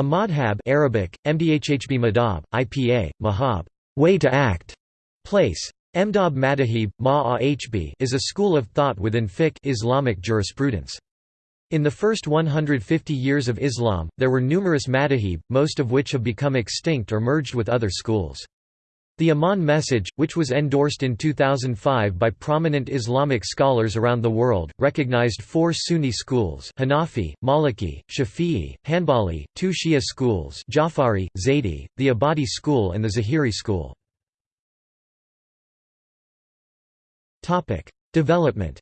A madhab Arabic, mdhhb madhab, IPA, mahab way to act, place. Emdab madahib, ma is a school of thought within fiqh Islamic jurisprudence. In the first 150 years of Islam, there were numerous madahib, most of which have become extinct or merged with other schools. The Amman message, which was endorsed in 2005 by prominent Islamic scholars around the world, recognized four Sunni schools Hanafi, Maliki, Shafi'i, Hanbali, two Shia schools Jafari, Zaydi, the Ibadi school and the Zahiri school. Development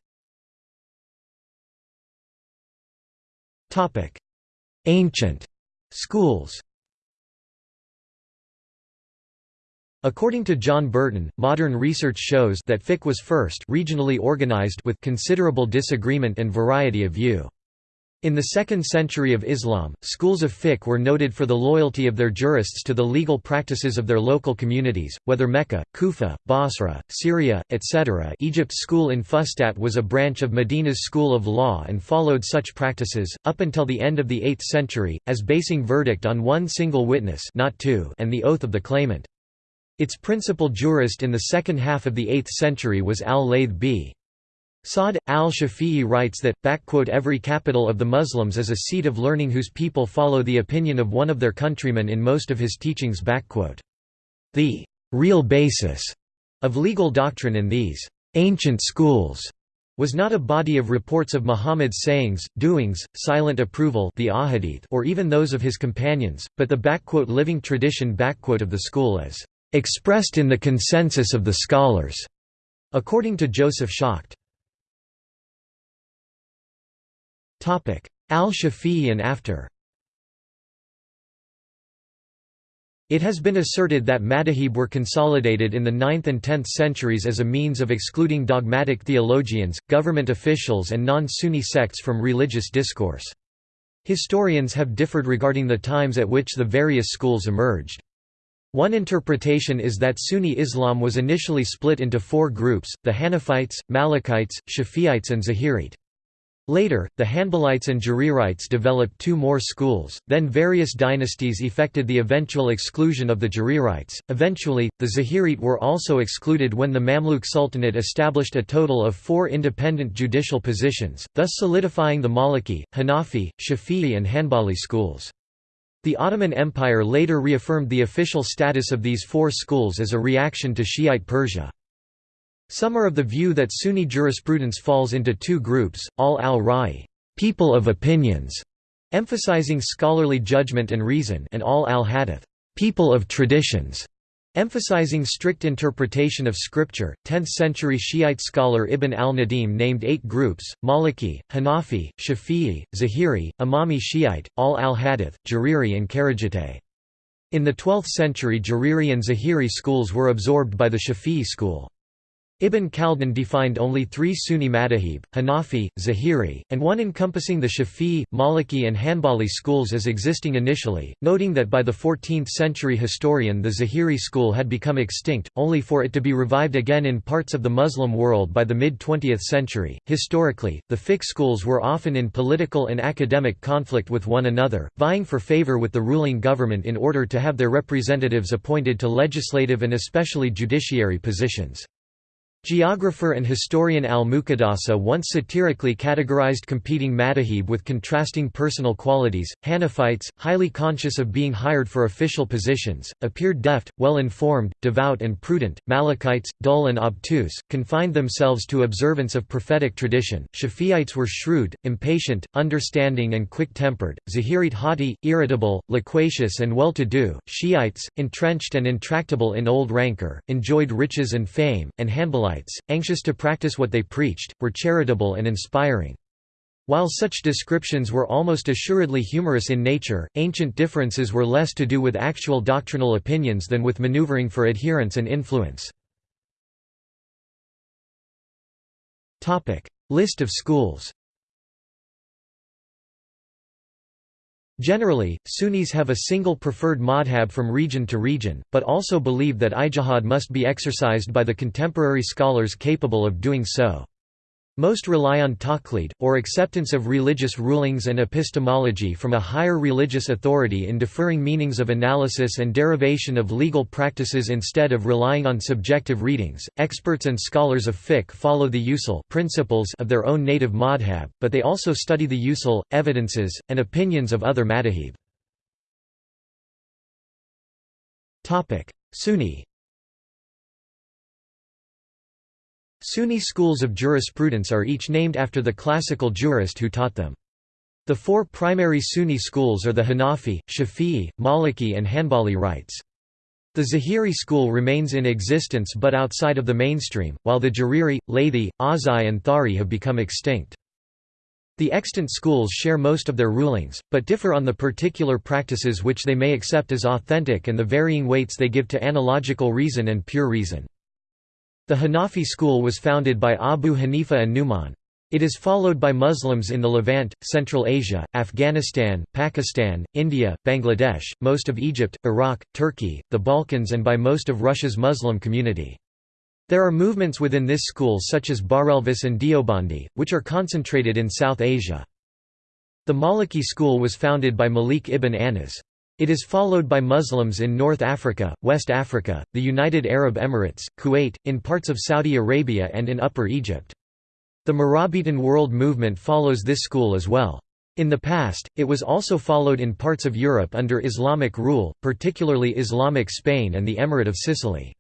Ancient schools According to John Burton, modern research shows that fiqh was first regionally organized with considerable disagreement and variety of view. In the 2nd century of Islam, schools of fiqh were noted for the loyalty of their jurists to the legal practices of their local communities, whether Mecca, Kufa, Basra, Syria, etc. Egypt's school in Fustat was a branch of Medina's school of law and followed such practices, up until the end of the 8th century, as basing verdict on one single witness not two and the oath of the claimant. Its principal jurist in the second half of the 8th century was al-Layth b. Sa'd, al-Shafi'i writes that, every capital of the Muslims is a seat of learning whose people follow the opinion of one of their countrymen in most of his teachings. The real basis of legal doctrine in these ancient schools was not a body of reports of Muhammad's sayings, doings, silent approval the ahadith or even those of his companions, but the living tradition of the school as expressed in the consensus of the scholars, according to Joseph Schacht. Al-Shafi'i and after It has been asserted that madahib were consolidated in the 9th and 10th centuries as a means of excluding dogmatic theologians, government officials and non-Sunni sects from religious discourse. Historians have differed regarding the times at which the various schools emerged. One interpretation is that Sunni Islam was initially split into four groups, the Hanafites, Malikites, Shafi'ites and Zahirite. Later, the Hanbalites and Jarirites developed two more schools, then various dynasties effected the eventual exclusion of the Jarirites. Eventually, the Zahirite were also excluded when the Mamluk Sultanate established a total of four independent judicial positions, thus solidifying the Maliki, Hanafi, Shafi'i and Hanbali schools. The Ottoman Empire later reaffirmed the official status of these four schools as a reaction to Shiite Persia. Some are of the view that Sunni jurisprudence falls into two groups, al al-Ra'i people of opinions", emphasizing scholarly judgment and reason and al al-Hadith people of traditions", Emphasizing strict interpretation of scripture, 10th-century Shiite scholar Ibn al-Nadim named eight groups, Maliki, Hanafi, Shafi'i, Zahiri, Imami Shiite, al-al-Hadith, Jariri and Kharijite. In the 12th century Jariri and Zahiri schools were absorbed by the Shafi'i school. Ibn Khaldun defined only three Sunni madahib, Hanafi, Zahiri, and one encompassing the Shafi'i, Maliki and Hanbali schools as existing initially, noting that by the 14th century historian the Zahiri school had become extinct, only for it to be revived again in parts of the Muslim world by the mid-20th century. Historically, the fiqh schools were often in political and academic conflict with one another, vying for favor with the ruling government in order to have their representatives appointed to legislative and especially judiciary positions. Geographer and historian al-Muqaddasi once satirically categorized competing madahib with contrasting personal qualities, Hanafites, highly conscious of being hired for official positions, appeared deft, well-informed, devout and prudent, Malikites, dull and obtuse, confined themselves to observance of prophetic tradition, Shafi'ites were shrewd, impatient, understanding and quick-tempered, Zahirite haughty, irritable, loquacious and well-to-do, Shiites, entrenched and intractable in old rancor, enjoyed riches and fame, and Hanbalites anxious to practice what they preached, were charitable and inspiring. While such descriptions were almost assuredly humorous in nature, ancient differences were less to do with actual doctrinal opinions than with maneuvering for adherence and influence. List of schools Generally, Sunnis have a single preferred madhab from region to region, but also believe that ijtihad must be exercised by the contemporary scholars capable of doing so. Most rely on taqlid, or acceptance of religious rulings and epistemology from a higher religious authority in deferring meanings of analysis and derivation of legal practices instead of relying on subjective readings. Experts and scholars of fiqh follow the usul principles of their own native madhab, but they also study the usul, evidences, and opinions of other madahib. Sunni Sunni schools of jurisprudence are each named after the classical jurist who taught them. The four primary Sunni schools are the Hanafi, Shafi'i, Maliki and Hanbali rites. The Zahiri school remains in existence but outside of the mainstream, while the Jariri, Laythi, Azai and Thari have become extinct. The extant schools share most of their rulings, but differ on the particular practices which they may accept as authentic and the varying weights they give to analogical reason and pure reason. The Hanafi school was founded by Abu Hanifa and Nu'man. It is followed by Muslims in the Levant, Central Asia, Afghanistan, Pakistan, India, Bangladesh, most of Egypt, Iraq, Turkey, the Balkans and by most of Russia's Muslim community. There are movements within this school such as Barelvis and Deobandi, which are concentrated in South Asia. The Maliki school was founded by Malik ibn Anas. It is followed by Muslims in North Africa, West Africa, the United Arab Emirates, Kuwait, in parts of Saudi Arabia and in Upper Egypt. The Murabitun world movement follows this school as well. In the past, it was also followed in parts of Europe under Islamic rule, particularly Islamic Spain and the Emirate of Sicily.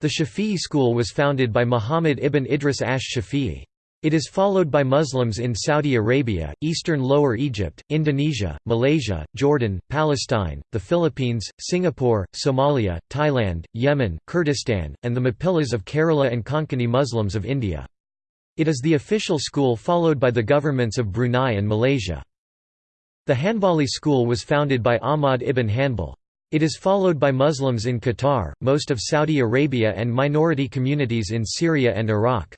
The Shafi'i school was founded by Muhammad ibn Idris ash Shafi'i. It is followed by Muslims in Saudi Arabia, eastern Lower Egypt, Indonesia, Malaysia, Jordan, Palestine, the Philippines, Singapore, Somalia, Thailand, Yemen, Kurdistan, and the Mappilas of Kerala and Konkani Muslims of India. It is the official school followed by the governments of Brunei and Malaysia. The Hanbali school was founded by Ahmad ibn Hanbal. It is followed by Muslims in Qatar, most of Saudi Arabia and minority communities in Syria and Iraq.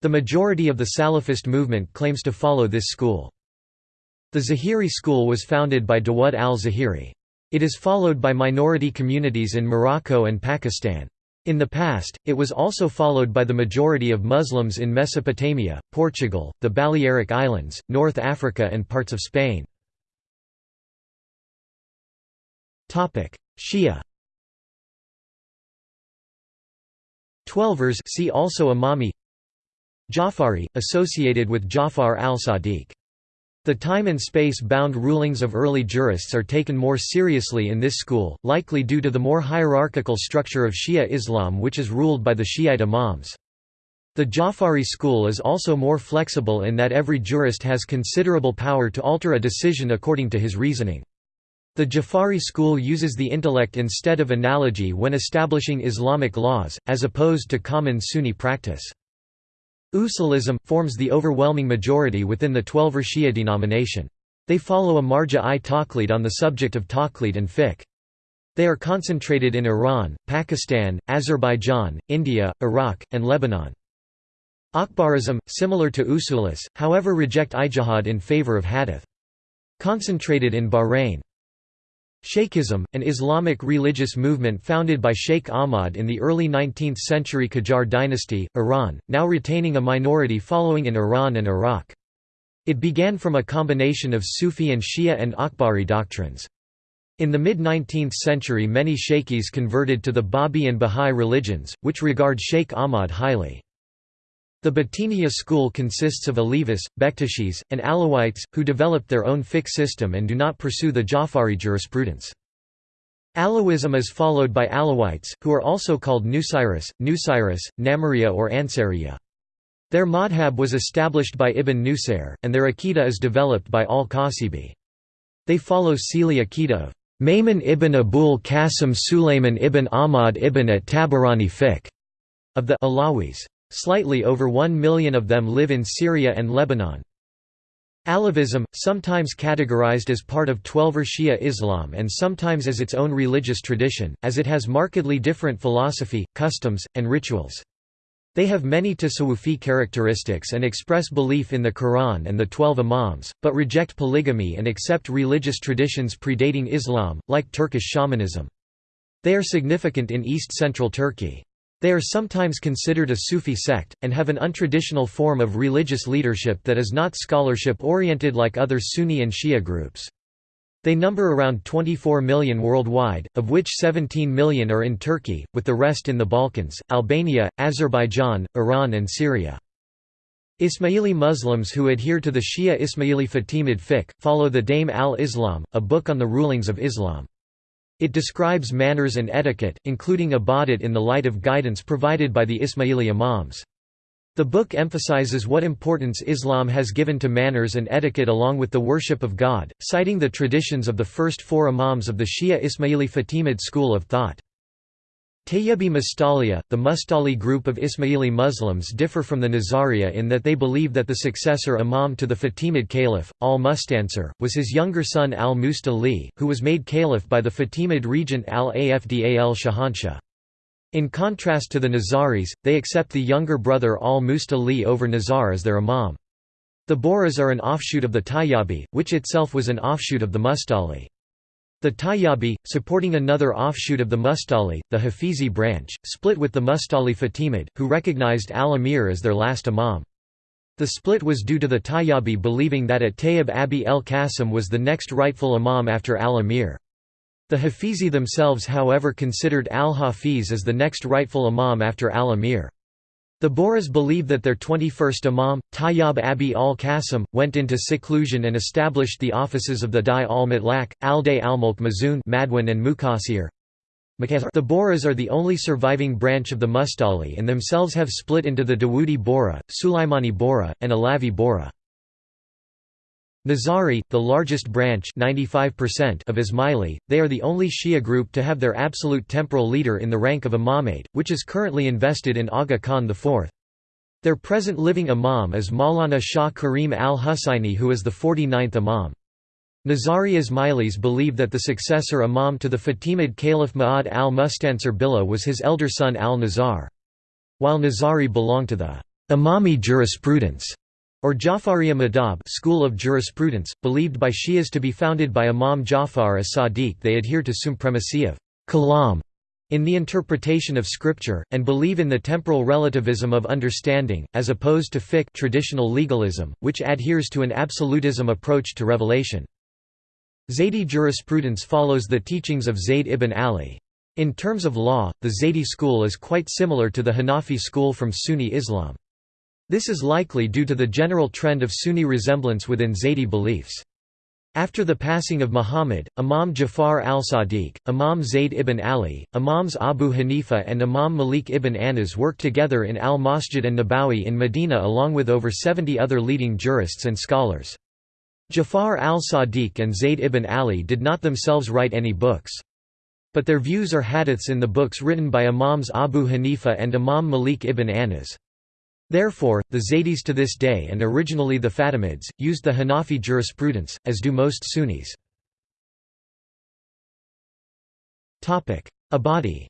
The majority of the Salafist movement claims to follow this school. The Zahiri school was founded by Dawud al-Zahiri. It is followed by minority communities in Morocco and Pakistan. In the past, it was also followed by the majority of Muslims in Mesopotamia, Portugal, the Balearic Islands, North Africa and parts of Spain. Shia Twelvers see also Imami Jafari, associated with Jafar al-Sadiq. The time and space-bound rulings of early jurists are taken more seriously in this school, likely due to the more hierarchical structure of Shia Islam which is ruled by the Shiite imams. The Jafari school is also more flexible in that every jurist has considerable power to alter a decision according to his reasoning. The Jafari school uses the intellect instead of analogy when establishing Islamic laws, as opposed to common Sunni practice. Usulism, forms the overwhelming majority within the Twelver Shia denomination. They follow a marja-i taqlid on the subject of taqlid and fiqh. They are concentrated in Iran, Pakistan, Azerbaijan, India, Iraq, and Lebanon. Akbarism, similar to Usulis, however reject ijtihad in favor of hadith. Concentrated in Bahrain. Shaykhism, an Islamic religious movement founded by Sheikh Ahmad in the early 19th century Qajar dynasty, Iran, now retaining a minority following in Iran and Iraq. It began from a combination of Sufi and Shia and Akbari doctrines. In the mid-19th century many Shaykhis converted to the Babi and Bahá'í religions, which regard Sheikh Ahmad highly. The Batiniya school consists of Alevis, Bektashis, and Alawites, who developed their own fiqh system and do not pursue the Jafari jurisprudence. Alawism is followed by Alawites, who are also called Nusayris, Nusayris, Namiriya or Ansariya. Their madhab was established by Ibn Nusayr, and their Aqidah is developed by al-Khasibi. They follow Sili Aqidah of Maymun ibn Abul Qasim Sulayman ibn Ahmad ibn at-Tabarani fiqh of the Alawis. Slightly over one million of them live in Syria and Lebanon. Alevism, sometimes categorized as part of Twelver Shia Islam and sometimes as its own religious tradition, as it has markedly different philosophy, customs, and rituals. They have many tasawwufi characteristics and express belief in the Quran and the Twelve Imams, but reject polygamy and accept religious traditions predating Islam, like Turkish shamanism. They are significant in east-central Turkey. They are sometimes considered a Sufi sect, and have an untraditional form of religious leadership that is not scholarship-oriented like other Sunni and Shia groups. They number around 24 million worldwide, of which 17 million are in Turkey, with the rest in the Balkans, Albania, Azerbaijan, Iran and Syria. Ismaili Muslims who adhere to the Shia Ismaili Fatimid fiqh, follow the Dame al-Islam, a book on the rulings of Islam. It describes manners and etiquette, including ibadat in the light of guidance provided by the Ismaili imams. The book emphasizes what importance Islam has given to manners and etiquette along with the worship of God, citing the traditions of the first four imams of the Shia Ismaili Fatimid school of thought. Tayyibi Mustaliya, the Mustali group of Ismaili Muslims differ from the Nazaria in that they believe that the successor imam to the Fatimid caliph, al-Mustansir, was his younger son al-Mustali, who was made caliph by the Fatimid regent al-Afdal al-Shahanshah. In contrast to the Nizaris, they accept the younger brother al-Mustali over Nizar as their imam. The Bohras are an offshoot of the Tayyabi, which itself was an offshoot of the Mustali. The Tayyabi, supporting another offshoot of the Mustali, the Hafizi branch, split with the Mustali Fatimid, who recognized al-Amir as their last imam. The split was due to the Tayyabi believing that at Tayyib Abi el-Qasim was the next rightful imam after al-Amir. The Hafizi themselves however considered al-Hafiz as the next rightful imam after al-Amir. The Bohras believe that their 21st Imam, Tayyab Abi al-Qasim, went into seclusion and established the offices of the Dai al-Mutlaq, al-Day al-Mulk Mazun Madwan and Muqasir. The Bohras are the only surviving branch of the Mustali and themselves have split into the Dawoodi Bohra, Sulaimani Bohra, and Alavi Bohra. Nizari, the largest branch 95% of Ismaili, they are the only Shia group to have their absolute temporal leader in the rank of imamate, which is currently invested in Aga Khan IV. Their present living imam is Maulana Shah Karim al-Husayni who is the 49th imam. Nizari Ismailis believe that the successor imam to the Fatimid Caliph Ma'ad al-Mustansir Billah was his elder son al-Nizar. While Nizari belonged to the Imami jurisprudence or Jafariya Madhab school of jurisprudence, believed by Shias to be founded by Imam Jafar as Sadiq they adhere to supremacy of kalam in the interpretation of scripture, and believe in the temporal relativism of understanding, as opposed to fiqh traditional legalism, which adheres to an absolutism approach to revelation. Zaydi jurisprudence follows the teachings of Zayd ibn Ali. In terms of law, the Zaydi school is quite similar to the Hanafi school from Sunni Islam. This is likely due to the general trend of Sunni resemblance within Zaydi beliefs. After the passing of Muhammad, Imam Jafar al-Sadiq, Imam Zayd ibn Ali, Imams Abu Hanifa and Imam Malik ibn Anas worked together in al-Masjid and Nabawi in Medina along with over 70 other leading jurists and scholars. Jafar al-Sadiq and Zayd ibn Ali did not themselves write any books. But their views are hadiths in the books written by Imams Abu Hanifa and Imam Malik ibn Anas. Therefore, the Zaydis to this day and originally the Fatimids, used the Hanafi jurisprudence, as do most Sunnis. Ibadi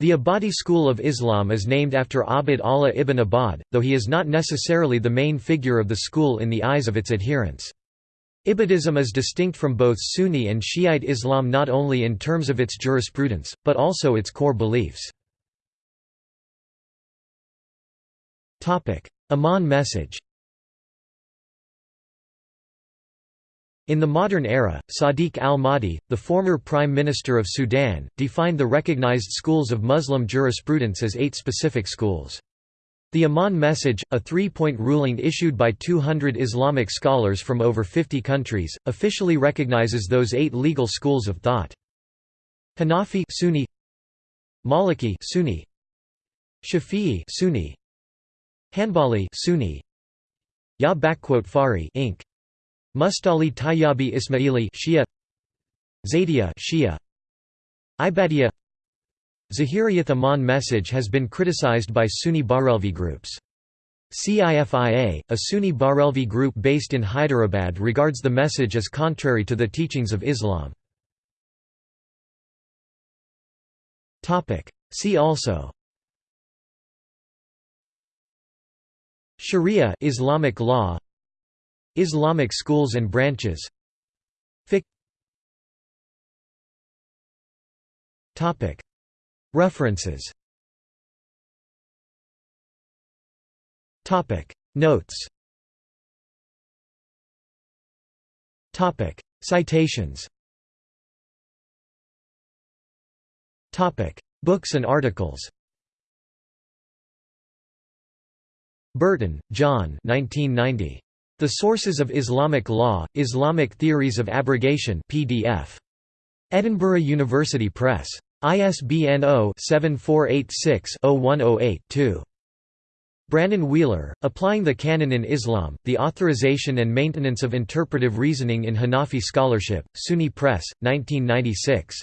The Ibadi school of Islam is named after Abd Allah ibn Ibad, though he is not necessarily the main figure of the school in the eyes of its adherents. Ibadism is distinct from both Sunni and Shiite Islam not only in terms of its jurisprudence, but also its core beliefs. Amman message In the modern era, Sadiq al-Mahdi, the former Prime Minister of Sudan, defined the recognized schools of Muslim jurisprudence as eight specific schools. The Amman Message, a three-point ruling issued by 200 Islamic scholars from over 50 countries, officially recognizes those eight legal schools of thought. Hanafi Sunni Maliki Sunni Shafi'i Sunni Hanbali Sunni Ya Fari Inc. Mustali Tayyabi Ismaili Shia Zaydiya Shia Ibadiya Zahiriyat Amman message has been criticized by Sunni Barelvi groups. CIFIA, a Sunni Barelvi group based in Hyderabad regards the message as contrary to the teachings of Islam. See also Sharia Islamic law Islamic schools and branches. Fiqh. References. Topic. Notes. Topic. Citations. Topic. Books and articles Burton, John 1990. The Sources of Islamic Law, Islamic Theories of Abrogation PDF. Edinburgh University Press. ISBN 0-7486-0108-2. Brannon Wheeler, Applying the Canon in Islam, The Authorization and Maintenance of Interpretive Reasoning in Hanafi Scholarship, SUNY Press, 1996.